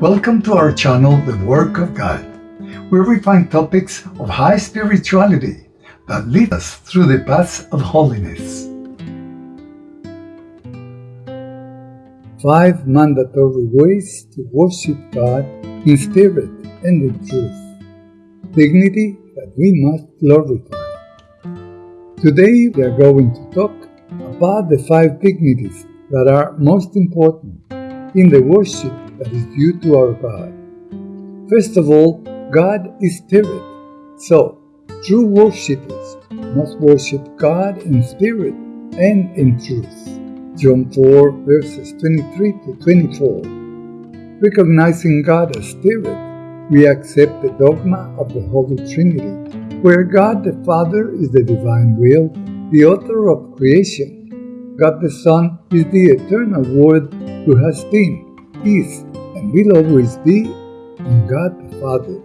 Welcome to our channel, The Work of God, where we find topics of high spirituality that lead us through the paths of holiness. Five mandatory ways to worship God in spirit and in truth. Dignity that we must glorify. Today we are going to talk about the five dignities that are most important in the worship that is due to our God. First of all, God is spirit, so true worshippers must worship God in spirit and in truth. John 4 verses 23 to 24. Recognizing God as spirit, we accept the dogma of the Holy Trinity, where God the Father is the divine will, the author of creation. God the Son is the eternal Word who has been, is, and will always be in God the Father,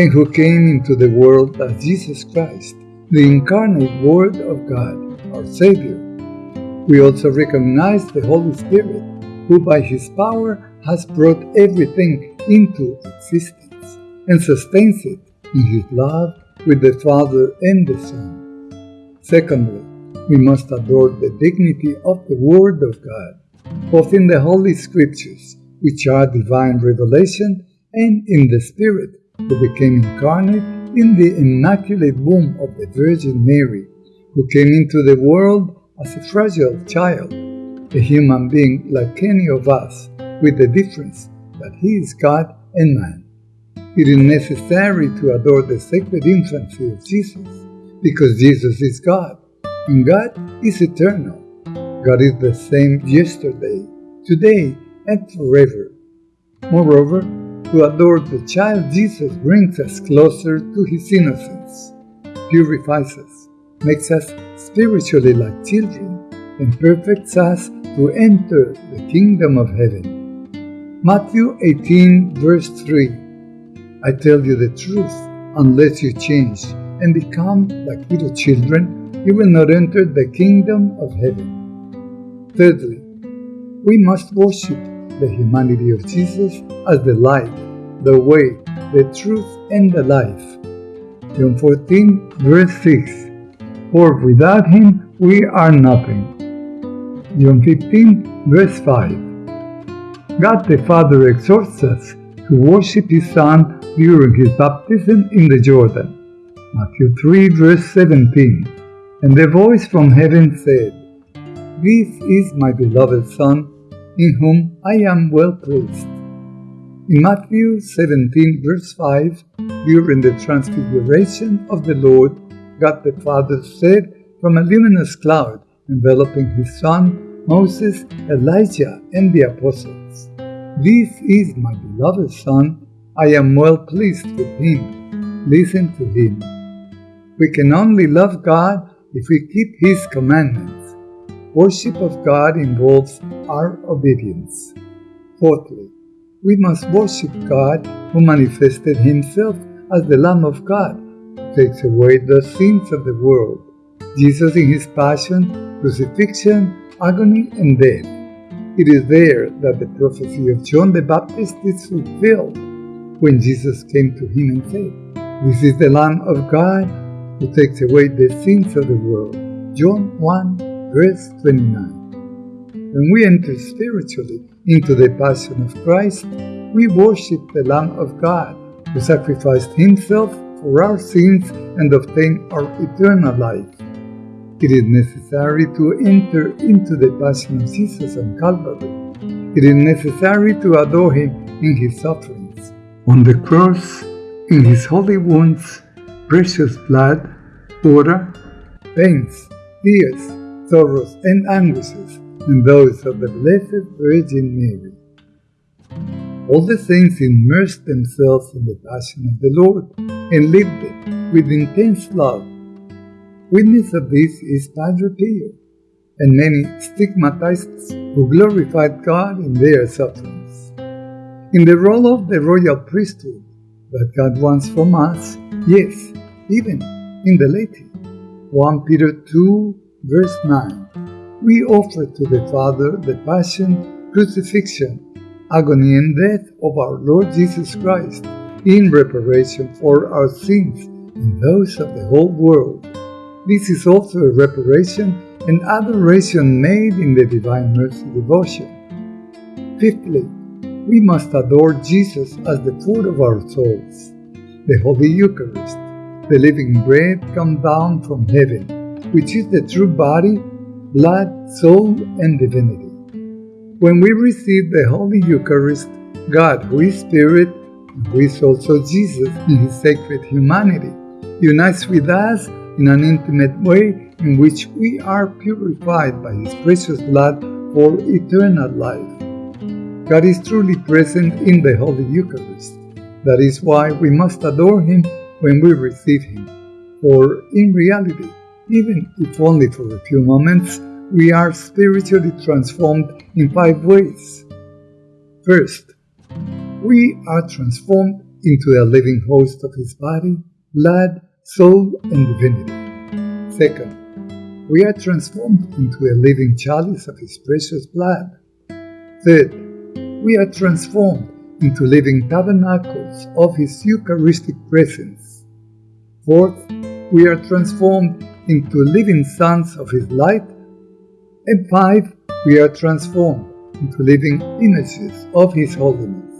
and who came into the world as Jesus Christ, the incarnate Word of God, our Savior. We also recognize the Holy Spirit, who by His power has brought everything into existence and sustains it in His love with the Father and the Son. Secondly, we must adore the dignity of the Word of God, both in the Holy Scriptures which are divine revelation, and in the Spirit, who became incarnate in the immaculate womb of the Virgin Mary, who came into the world as a fragile child, a human being like any of us, with the difference that he is God and man. It is necessary to adore the sacred infancy of Jesus, because Jesus is God, and God is eternal. God is the same yesterday, today, and forever. Moreover, to adore the child Jesus brings us closer to his innocence, purifies us, makes us spiritually like children, and perfects us to enter the kingdom of heaven. Matthew 18, verse 3 I tell you the truth, unless you change and become like little children, you will not enter the kingdom of heaven. Thirdly, we must worship the humanity of Jesus as the light, the way, the truth, and the life. John 14, verse 6 For without him we are nothing. John 15, verse 5 God the Father exhorts us to worship his Son during his baptism in the Jordan. Matthew 3, verse 17 And the voice from heaven said, This is my beloved Son, in whom I am well pleased. In Matthew 17, verse 5, during the transfiguration of the Lord, God the Father said from a luminous cloud enveloping his Son, Moses, Elijah, and the apostles, This is my beloved Son, I am well pleased with him. Listen to him. We can only love God if we keep his commandments. Worship of God involves our obedience. Fourthly, we must worship God who manifested himself as the Lamb of God, who takes away the sins of the world. Jesus in his passion, crucifixion, agony, and death. It is there that the prophecy of John the Baptist is fulfilled when Jesus came to him and said, This is the Lamb of God who takes away the sins of the world. John 1 verse 29. When we enter spiritually into the passion of Christ, we worship the Lamb of God who sacrificed himself for our sins and obtained our eternal life. It is necessary to enter into the passion of Jesus on Calvary. It is necessary to adore him in his sufferings. On the cross, in his holy wounds, precious blood, water, pains, tears, sorrows, and anguishes, and those of the Blessed Virgin Mary. All the saints immersed themselves in the passion of the Lord and lived it with intense love. Witness of this is Padre Pio, and many stigmatists who glorified God in their sufferings. In the role of the royal priesthood that God wants from us, yes, even in the laity. 1 Peter 2 Verse 9 We offer to the Father the Passion, Crucifixion, agony, and death of our Lord Jesus Christ in reparation for our sins and those of the whole world. This is also a reparation and adoration made in the Divine Mercy devotion. Fifthly, we must adore Jesus as the food of our souls, the Holy Eucharist, the living bread come down from heaven, which is the true body, blood, soul, and divinity. When we receive the Holy Eucharist, God, who is Spirit, who is also Jesus in his sacred humanity, unites with us in an intimate way in which we are purified by his precious blood for eternal life. God is truly present in the Holy Eucharist. That is why we must adore him when we receive him. For in reality, even if only for a few moments, we are spiritually transformed in five ways. First, we are transformed into a living host of His body, blood, soul, and divinity. Second, we are transformed into a living chalice of His precious blood. Third, we are transformed into living tabernacles of His Eucharistic presence. Fourth, we are transformed into living sons of His light. And five, we are transformed into living images of His holiness.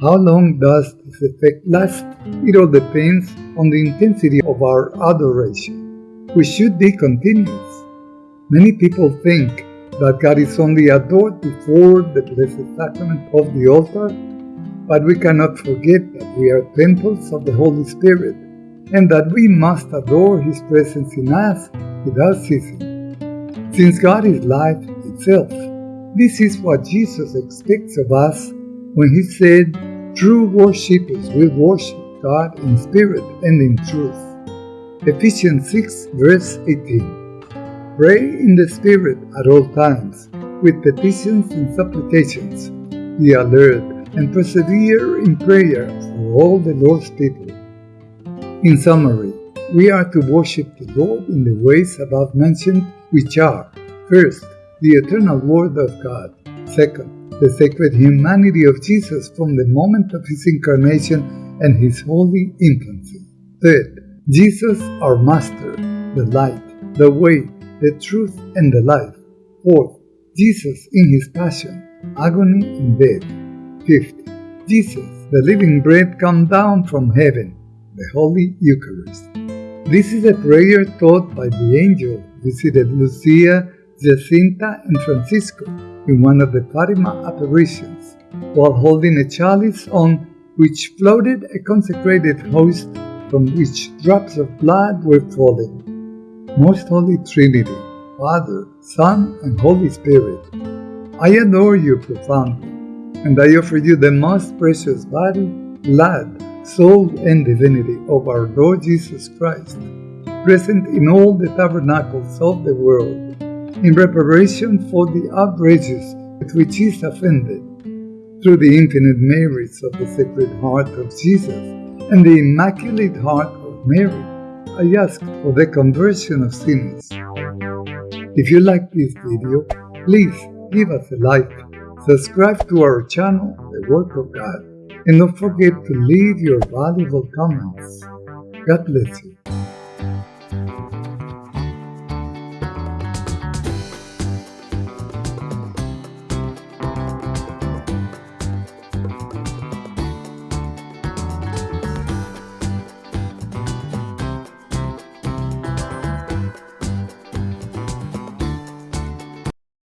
How long does this effect last? It all depends on the intensity of our adoration, which should be continuous. Many people think that God is only adored before the Blessed Sacrament of the altar, but we cannot forget that we are temples of the Holy Spirit and that we must adore His presence in us without ceasing. Since God is life itself, this is what Jesus expects of us when he said, True worshippers will worship God in spirit and in truth. Ephesians 6, verse 18. Pray in the Spirit at all times, with petitions and supplications. Be alert and persevere in prayer for all the Lord's people. In summary, we are to worship the Lord in the ways above mentioned, which are first, the eternal Word of God, second, the sacred humanity of Jesus from the moment of his incarnation and his holy infancy. Third, Jesus, our Master, the light, the way, the truth, and the life. Fourth, Jesus in his passion, agony, and death. Fifth, Jesus, the living bread come down from heaven, the Holy Eucharist. This is a prayer taught by the angel who visited Lucia, Jacinta, and Francisco in one of the Fatima apparitions, while holding a chalice on which floated a consecrated host from which drops of blood were falling. Most Holy Trinity, Father, Son, and Holy Spirit, I adore you profoundly, and I offer you the most precious body, blood, soul, and divinity of our Lord Jesus Christ, present in all the tabernacles of the world in reparation for the outrages with which he is offended. Through the infinite merits of the Sacred Heart of Jesus and the Immaculate Heart of Mary, I ask for the conversion of sinners. If you like this video, please give us a like, subscribe to our channel, The Work of God, and don't forget to leave your valuable comments. God bless you.